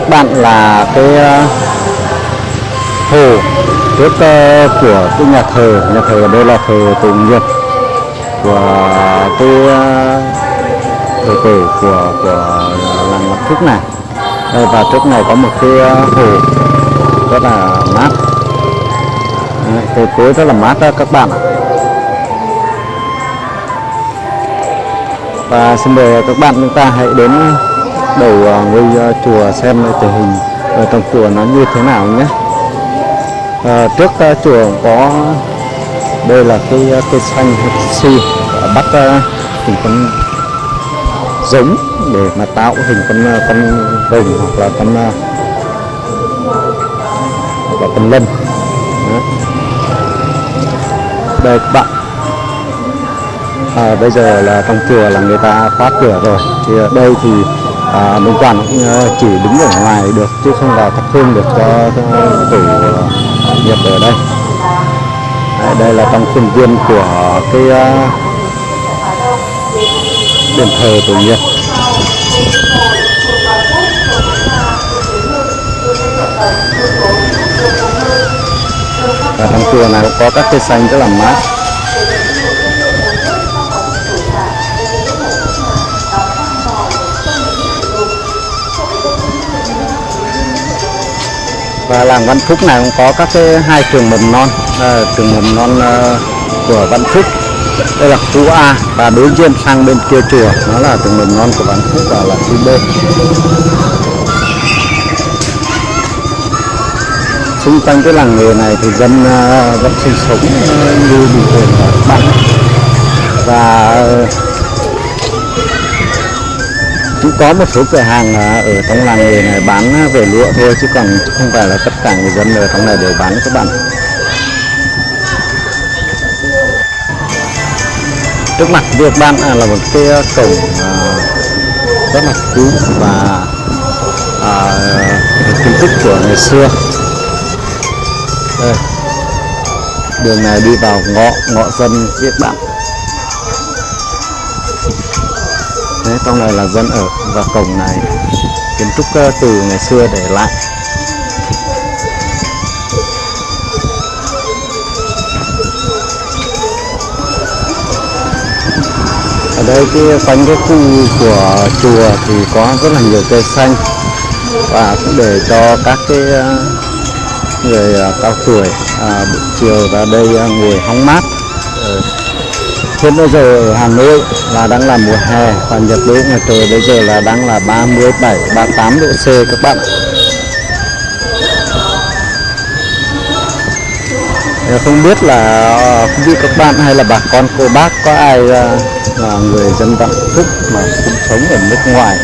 Các bạn là cái ờ, hồ trước của cái nhà thờ. Nhà thờ ở đây là thờ Tổ Nghiệp của cái ờ, thờ tổ của của làng Ngọc Thúc này. Đây, và trước này có một cái ờ, hồ rất là mát. Đấy, cây cối rất là mát đó các bạn ạ. Và xin mời các bạn chúng ta hãy đến đầu à, ngôi à, chùa xem tình hình ở trong chùa nó như thế nào nhé. À, trước à, chùa có đây là cái cây xanh si bắt hình con giống để mà tạo hình con con rồng hoặc là con và hoặc là con lân. Đó. đây các bạn. À, bây giờ là trong chùa là người ta khóa cửa rồi. Thì ở đây thì à, đồng quản cũng ờ, chỉ đứng ở ngoài được chứ không vào thắp hương được cho, tổ ờ, nghiệp ở đây. Đấy, đây là trong khuôn viên của cái ờ, đền thờ tổ nghiệp. Và trong chùa này có các cây xanh rất là mát. Và làng Văn Phúc này cũng có các cái hai trường mầm non à, trường mầm non à, của Văn Phúc. Đây là khu A và đối diện sang bên kia chùa nó là trường mầm non của Văn Phúc và là khu B. Xung quanh cái làng nghề này thì dân à, vẫn sinh sống như bình thường bạn và à, có một số cửa hàng à, ở trong làng nghề này bán à, về lụa thôi chứ còn không phải là tất cả người dân ở trong này đều bán các bạn. Trước mặt việc bạn à, là một cái cổng rất là cũ và à, kiến trúc của ngày xưa. Đây. đường này đi vào ngõ ngõ dân Việt bạn Đấy, trong này là dân ở và cổng này kiến trúc ờ, từ ngày xưa để lại ở đây cái quanh cái khu của chùa thì có rất là nhiều cây xanh và cũng để cho các cái ờ, người ờ, cao tuổi à, buổi chiều ra đây ngồi hóng mát ừ hiện bây giờ ở Hà Nội là đang là mùa hè và nhiệt độ ngoài trời bây giờ là đang là 37 38 độ C các bạn. Không biết là ờ, không biết các bạn hay là bà con cô bác có ai ờ, là người dân Vạn Phúc mà cũng sống ở nước ngoài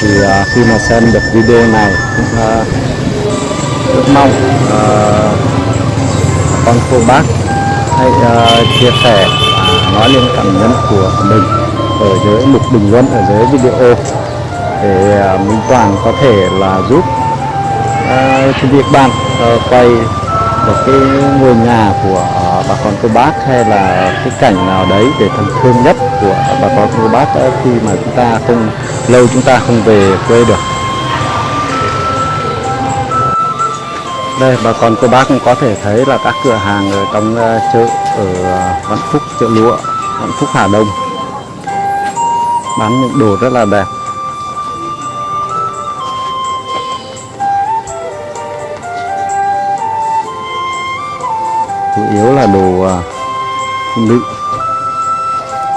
thì ờ, khi mà xem được video này cũng rất mong bà con cô bác hãy chia sẻ nói lên cảm nhận của mình ở dưới mục bình luận ở dưới video. Để mình Minh Toàn có thể là giúp à, cái việc bạn ờ, quay một cái ngôi nhà của à, bà con cô bác hay là cái cảnh nào đấy để thân thương nhất của bà con cô bác khi mà chúng ta không lâu chúng ta không về quê được. Đây bà con cô bác cũng có thể thấy là các cửa hàng ở trong à, chợ ở à, Vạn Phúc, chợ lụa, Vạn Phúc, Hà Đông. Bán những đồ rất là đẹp. Chủ yếu là đồ à, phụ nữ.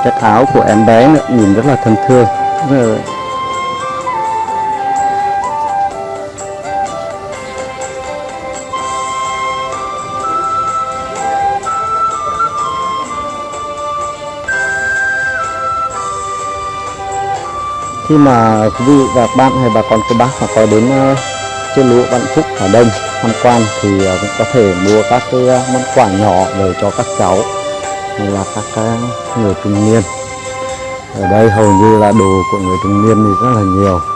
Cái áo của em bé nữa nhìn rất là thân thương. Rất là khi mà quý vị và các bạn hay bà con cô bác mà có đến uh, lúa Vạn Phúc ở Đông tham quan thì ờ, cũng có thể mua các cái ờ, món quà nhỏ để cho các cháu hay là các cái người trung niên. Ở đây hầu như là đồ của người trung niên thì rất là nhiều.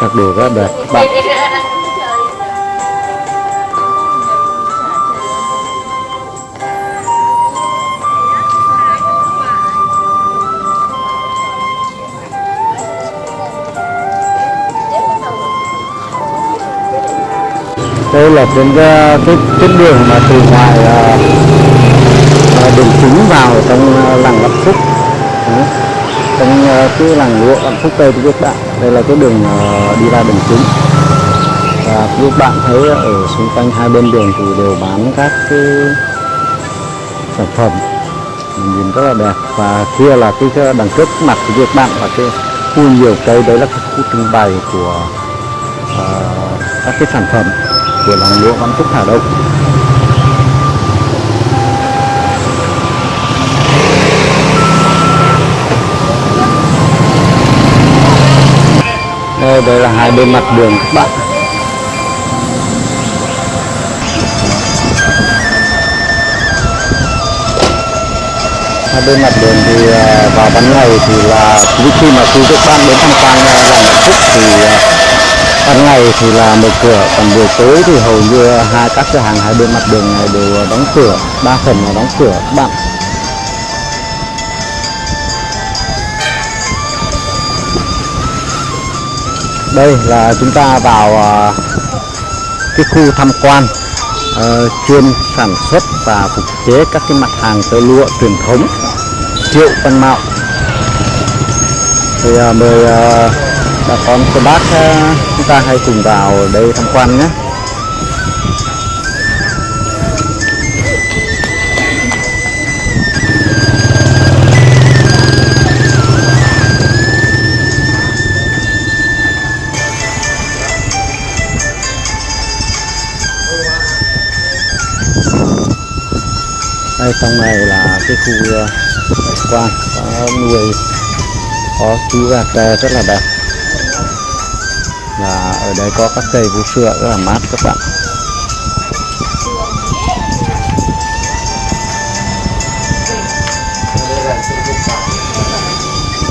Các đồ rất đẹp. Các bạn đây là trên cái cái, cái đường mà từ ngoài à, à đường chính vào trong à, làng Vạn Phúc. Trong à, cái làng lụa Vạn Phúc đây của các bạn đây là cái đường ờ, đi ra đường chính. Và các bạn thấy ở xung quanh hai bên đường thì đều bán các cái sản phẩm nhìn rất là đẹp. Và kia là cái cái đằng trước mặt của các bạn là cái khu nhiều cây. Đấy là cái khu trưng bày của uh, các cái sản phẩm của làng lụa Văn Phúc Hà Đông. Đây, đây là hai bên mặt đường các bạn. Hai bên mặt đường thì à, vào ban ngày thì là khi khi mà khi các bạn đến tham quan à, làng Vạn Phúc thì à, ban ngày thì là mở cửa còn buổi tối thì hầu như hai các cửa hàng hai bên mặt đường này đều đóng cửa đa phần là đóng cửa các bạn. Đây là chúng ta vào à, cái khu tham quan uh, chuyên sản xuất và phục chế các cái mặt hàng tơ lụa truyền thống triệu văn mạo. Thì uh, mời uh, bà con cô bác uh, chúng ta hãy cùng vào đây tham quan nhé. Trong này là cái khu ờ, quan có nuôi, có chú gà tre rất là đẹp. Và ở đây có các cây vũ sữa rất là mát các bạn.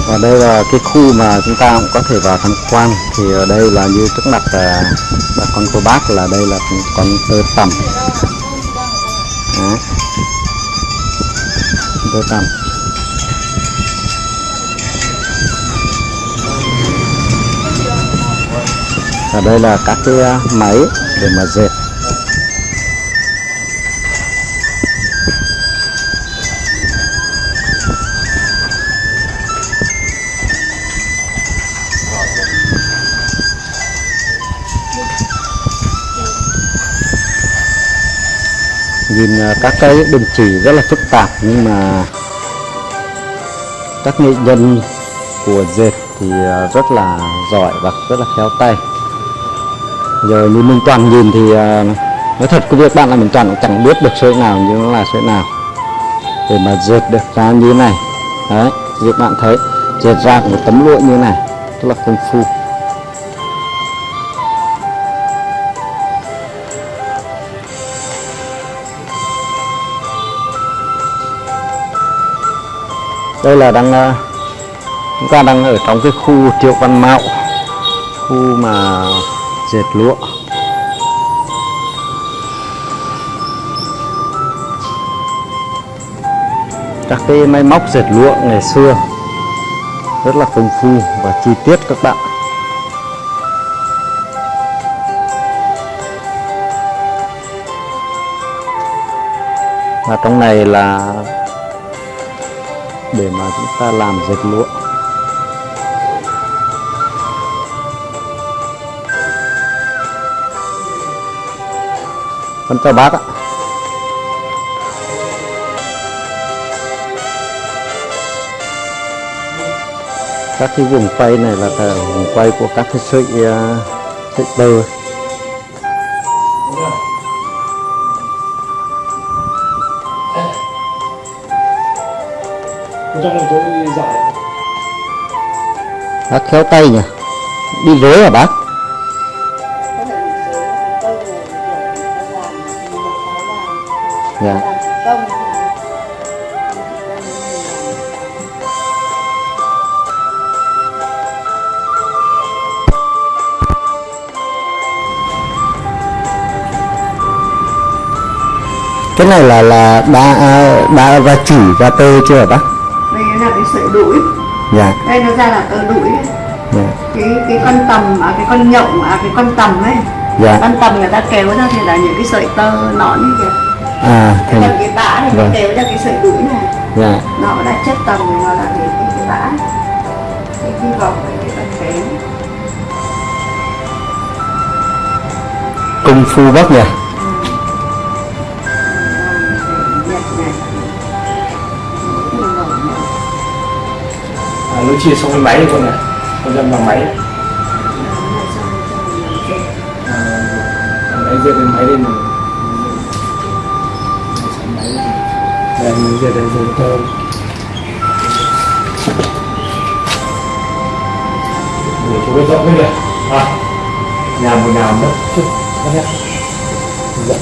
Và đây là cái khu mà chúng ta cũng có thể vào tham quan. Thì ở đây là như trước mặt là là con cô bác, là đây là con tơ tằm chúng tôi tằm và đây là các cái à, máy để mà dệt. Ờ, các cái đường chỉ rất là phức tạp, nhưng mà các nghệ nhân của dệt thì ờ, rất là giỏi và rất là khéo tay. Giờ như Minh Toàn nhìn thì ờ, nói thật cái việc các bạn là mình Toàn cũng chẳng biết được sợi nào như nó là sợi nào để mà dệt được ra như thế này. Đấy, như các bạn thấy, dệt ra một tấm lụa như thế này rất là công phu. Đây là đang ờ, chúng ta đang ở trong cái khu triệu văn mạo, khu mà dệt lụa. Các cái máy móc dệt lụa ngày xưa rất là công phu và chi tiết các bạn. Và trong này là chúng ta làm dệt lụa. Con chào bác ạ. Các cái vùng quay này là vùng quay của các cái sợi à, sợi tơ. Trong thành giải dạ. bác khéo tay nhỉ? Đi rối à bác? Dạ. Cái này là là đã đã ra chỉ ra tơ chưa bác? Là cái sợi đũi dạ. Đây nó ra là tơ đũi dạ. Cái cái con tầm à cái con nhộng à cái con tầm ấy. Dạ. Con tầm người ta kéo ra thì là những cái sợi tơ nõn như kìa à thành cái bã thì nó Vâng. kéo ra cái sợi đũi này. Dạ. Nó là chất tầm nó là cái cái, cái bã. Cái cái vòng cái cái kén công phu bác nhỉ? Nhật nó chia xong cái máy con này. Con dâm bằng máy. À, máy dệt lên máy lên rồi đây mình dệt lên rồi tơ để chú cái rộng cái này à nhà một nhà mất. Chút có nhé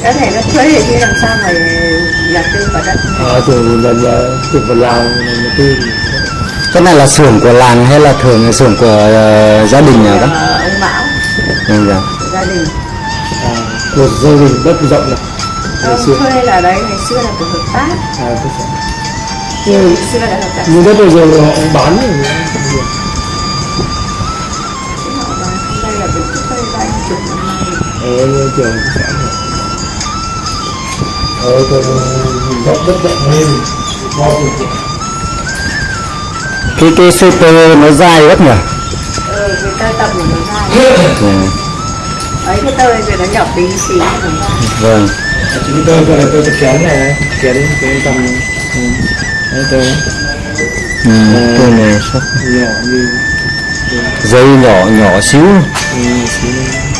cái này nó thuế thì làm sao mà nhà tư vào đất. À từ lần từ phần lào một tư cái này là xưởng của làng hay là thường là xưởng của ờ, gia đình nhỉ bác Ờ, ông Mão. Ừ, dạ. của gia đình. À, một gia đình đất rộng này. Ngày ông xưa. thuê là đấy ngày xưa là của hợp tác. À, hợp tác. Nhưng đất bây giờ họ bán rồi Thế họ bán đây là cái thuê ba chục năm nay ở trường xã ở tôi rộng đất rộng lên ngon cái cái sợi tơ nó dài bác nhỉ? Ờ cái tơ tập của nó ra dạ. ấy cái tơ rồi nó nhỏ tí xíu vâng. Chính tôi tôi là tôi sẽ kén này kén cái tầm ừ, đấy tôi ừ, cái này sắc nhỏ như dây nhỏ nhỏ xíu. Ừ, xíu.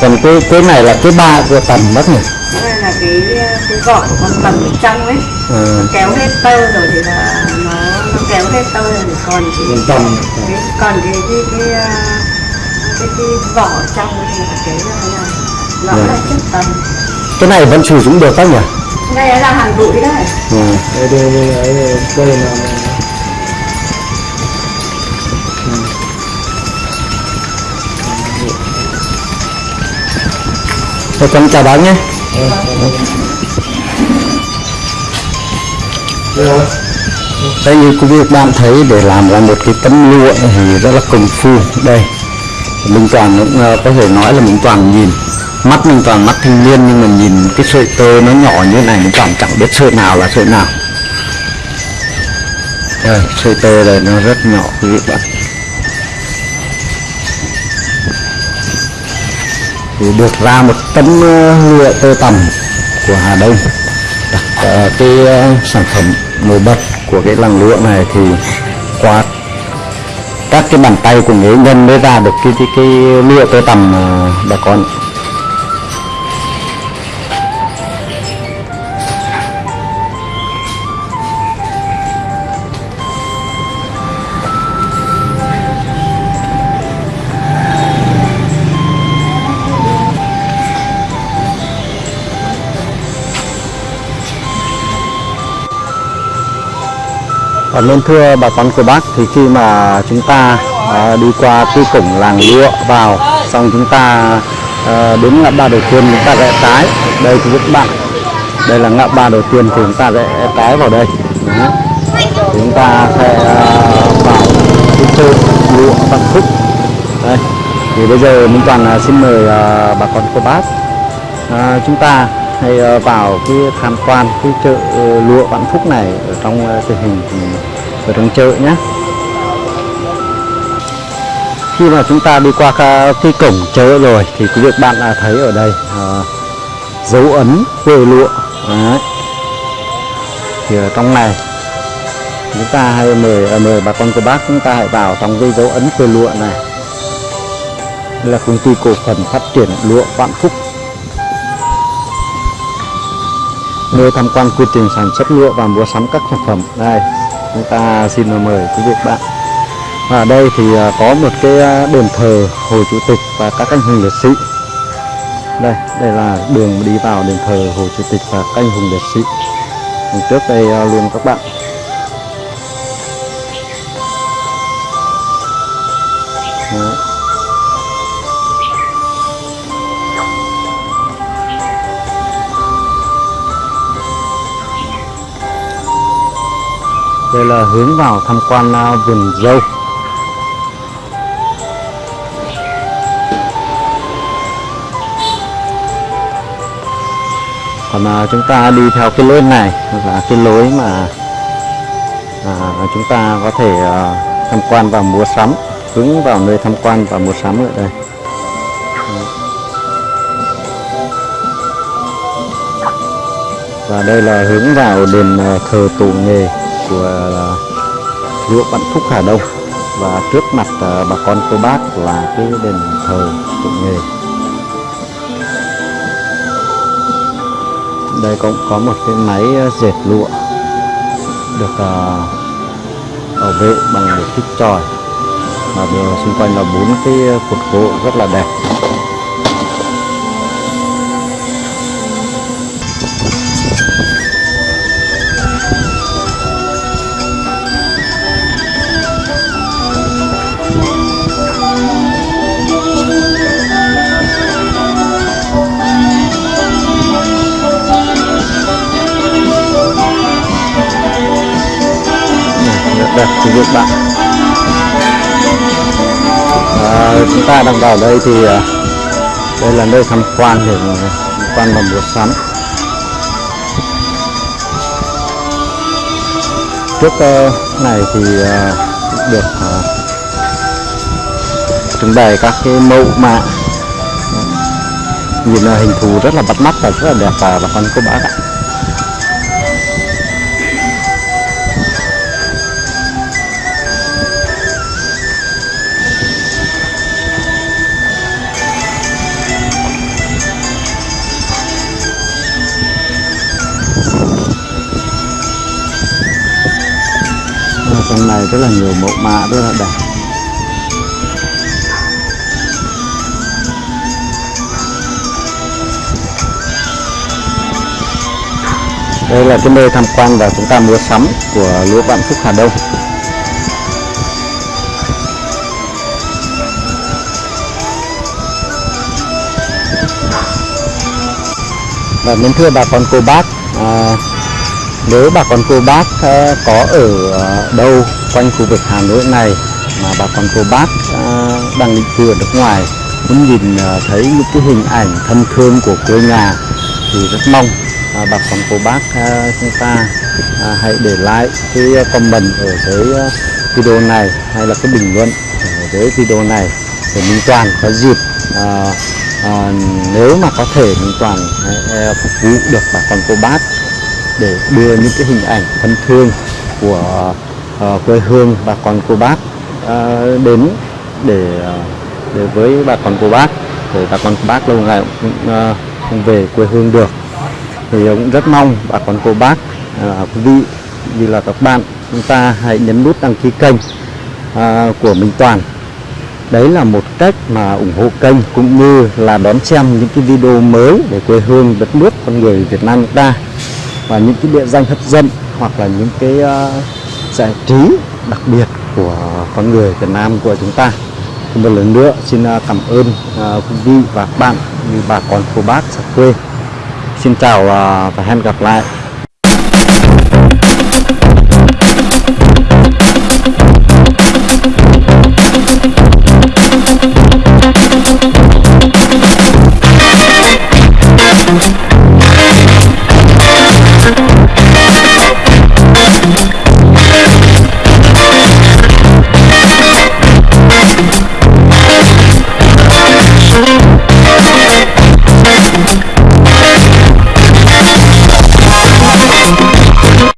Còn cái cái này là cái ba của tầm bác nhỉ? Đây là cái cái vỏ của con tầm ở trong ấy. Ờ, kéo hết tơ rồi thì là nó kéo hết tơ rồi thì còn cái còn cái còn cái cái cái à, cái, cái vỏ trong thì là thế này nó Dạ. là chất tầm. Cái này vẫn sử dụng được bác nhỉ? Đây là hàng bụi đấy ừ. đây đây đây đây là Thôi con chào bác nhé. Đây rồi đây như quý vị các bạn thấy, để làm ra một cái tấm lụa thì rất là công phu. Đây Minh Toàn cũng có thể nói là Minh Toàn nhìn. Mắt Minh Toàn mắt thanh niên, nhưng mà nhìn cái sợi tơ nó nhỏ như này Minh Toàn chẳng biết sợi nào là sợi nào. Đây, sợi tơ này nó rất nhỏ, quý vị bạn thì được ra một tấm ờ, lụa tơ tằm của Hà Đông, đặt ờ, cái sản phẩm nổi bật của cái làng lụa này thì qua các cái bàn tay của nghệ nhân mới ra được cái cái, cái lụa tơ tằm ờ, bà con. Và nên thưa bà con cô bác thì khi mà chúng ta à, đi qua cái cổng làng lụa vào xong chúng ta à, đến ngã ba đầu tiên chúng ta rẽ trái đây thì các bạn đây là ngã ba đầu tiên thì chúng ta rẽ trái vào đây. Đó. Chúng ta sẽ à, vào cái chợ lụa Vạn Phúc. Đây. Thì bây giờ Minh Toàn à, xin mời à, bà con cô bác. À, chúng ta hay ờ, vào cái tham quan cái chợ ờ, lụa Vạn Phúc này ở trong ờ, tình hình ở trong chợ nhé khi mà chúng ta đi qua cái cổng chợ rồi thì quý vị bạn đã thấy ở đây à, dấu ấn quê lụa. Đấy. thì ở trong này chúng ta hay mời à, mời bà con cô bác chúng ta hãy vào trong cái dấu ấn quê lụa này. Đây là công ty cổ phần phát triển lụa Vạn Phúc. Nơi tham quan quy trình sản xuất lụa và mua sắm các sản phẩm. Đây, chúng ta xin mời quý vị bạn. Và đây thì à, có một cái à, đền thờ Hồ Chủ tịch và các anh hùng liệt sĩ. Đây đây là đường đi vào đền thờ Hồ Chủ tịch và các anh hùng liệt sĩ. Trước đây à, luôn các bạn đây là hướng vào tham quan à, vườn dâu. Còn à, chúng ta đi theo cái lối này là cái lối mà à, chúng ta có thể à, tham quan và mua sắm hướng vào nơi tham quan và mua sắm ở đây. Và đây là hướng vào đền à, thờ tổ nghề của ờ, lúa Vạn Phúc Hà Đông. Và trước mặt ờ, bà con cô bác là cái đền thờ cụ nghề. Đây cũng có một cái máy ờ, dệt lụa được bảo vệ bằng một cái tròi và xung quanh là bốn cái cột gỗ rất là đẹp. Ta đang vào đây thì à, đây là nơi tham quan để tham quan và mua sắm. Trước ờ, này thì à, được à, trưng bày các cái mẫu mã. Nhìn là hình thù rất là bắt mắt và rất là đẹp và bà con cô bác ạ. Trong này rất là nhiều mẫu mã rất là đẹp. Đây là cái nơi tham quan và chúng ta mua sắm của lúa vạn phúc hà đông. Và mến thưa bà con cô bác à, nếu bà con cô bác ờ, có ở ờ, đâu quanh khu vực Hà Nội này mà bà con cô bác ờ, đang định cư ở nước ngoài muốn nhìn thấy những cái hình ảnh thân thương của quê nhà thì rất mong bà con cô bác chúng ta hãy để lại cái comment ở dưới video này hay là cái bình luận ở dưới video này để Minh Toàn có dịp à, à, nếu mà có thể Minh Toàn phục vụ được bà con cô bác để đưa những cái hình ảnh thân thương của uh, quê hương bà con cô bác uh, đến để ờ, để với bà con cô bác để bà con cô bác lâu ngày cũng uh, không về quê hương được. Thì cũng rất mong bà con cô bác uh, quý vị như là các bạn chúng ta hãy nhấn nút đăng ký kênh uh, của Minh Toàn. Đấy là một cách mà ủng hộ kênh cũng như là đón xem những cái video mới về quê hương đất nước con người Việt Nam chúng ta và những cái địa danh hấp dẫn hoặc là những cái uh, giải trí đặc biệt của con người Việt Nam của chúng ta. Thì một lần nữa xin uh, cảm ơn uh, quý vị và các bạn như bà con cô bác xa quê. Xin chào uh, và hẹn gặp lại.